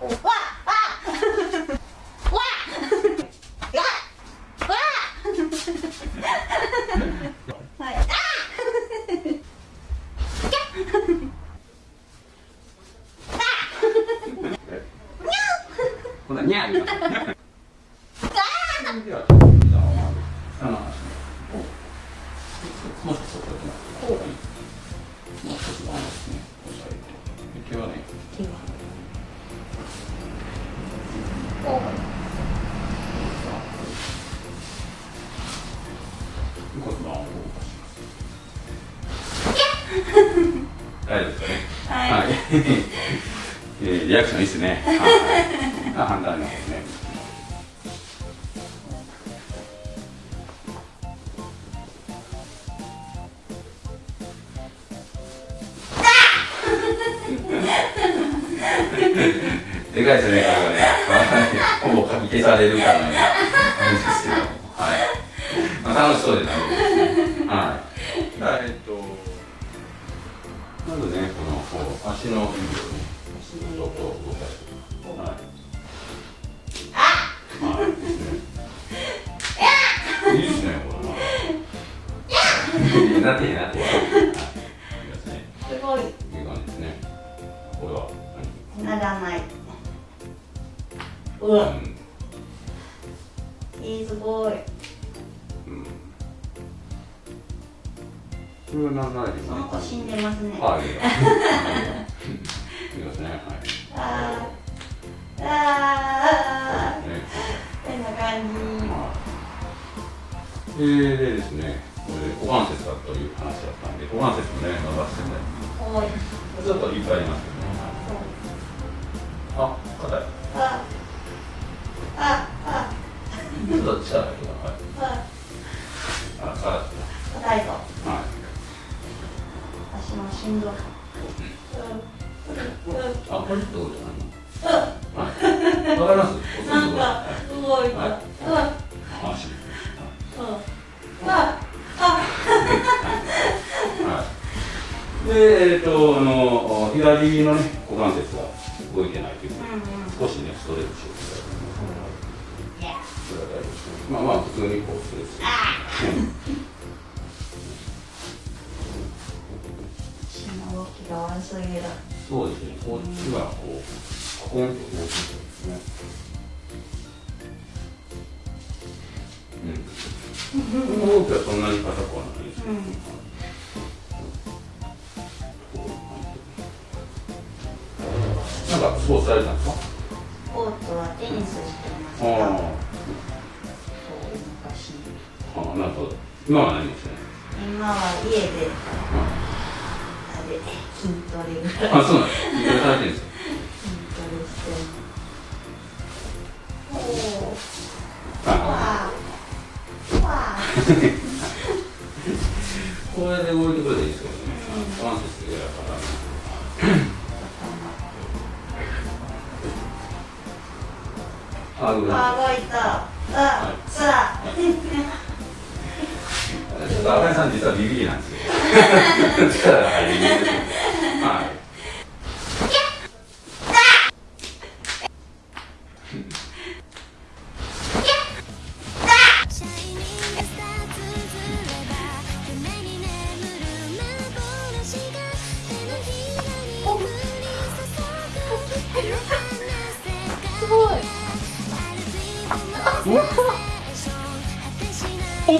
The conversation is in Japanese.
わわわわはいあ。ほなにゃー言いますではあ。のもう少しそこ行きますもう少しの話ですね押さえて大丈夫ですかね。はい。えーリアクションいいですね。あ反対の方ですね。でかいですね、これがね。はいほぼかき消されるかのような感じですけど。はい。まあ、楽しそうで楽しいですね。はい。はい、えっと、まずね、このこう足の指をね、ちょっと動かして。はい。はい。いいですね。いいですね、これな。なってへんなって。はい。いす。ごいいい感じですね。これはならない？うん。いいすごい。うん。これは何ないで。すその子死んでますね。はい。い。い。ですね。はい。あー。あね。ー。こんな感えー、でですね、股関節だという話だったんで、股関節もね、伸ばしてね、じ多いちょっといっぱいありますけどね。あ、硬い。あ硬いぞら、はい。足もしんどいあ、これってことじゃないの。わかりますなんか動いた。で、えっ、と、あの、左のね、股関節が動いてないという、うんうん。少しね、ストレッチをしてまあまあ、普通にこう、すぎる。そうですね、こっちはこう、ココンと動くんですね。うん。この動きはそんなに硬くはないですけど、うんなんかスポーツされたんですか？スポーツはテニスしてました。あ。なるほど。今は何もしてない。今は家であれ筋トレぐらいあ、そうなんです。いろいろされてるんですか筋トレしてる。おお。わあ。わあ。これで動いてくれたらいいですけどね。関節やから。あ、ごめんなさい。あ、動いた。あ、さあ。ちょっと赤井さん実はビビリなんですよ。力が入りにくいですはい。シャイニングスターズずれば夢に眠る幻が手のひらに降り注ぐ光の世界すごい。ア ル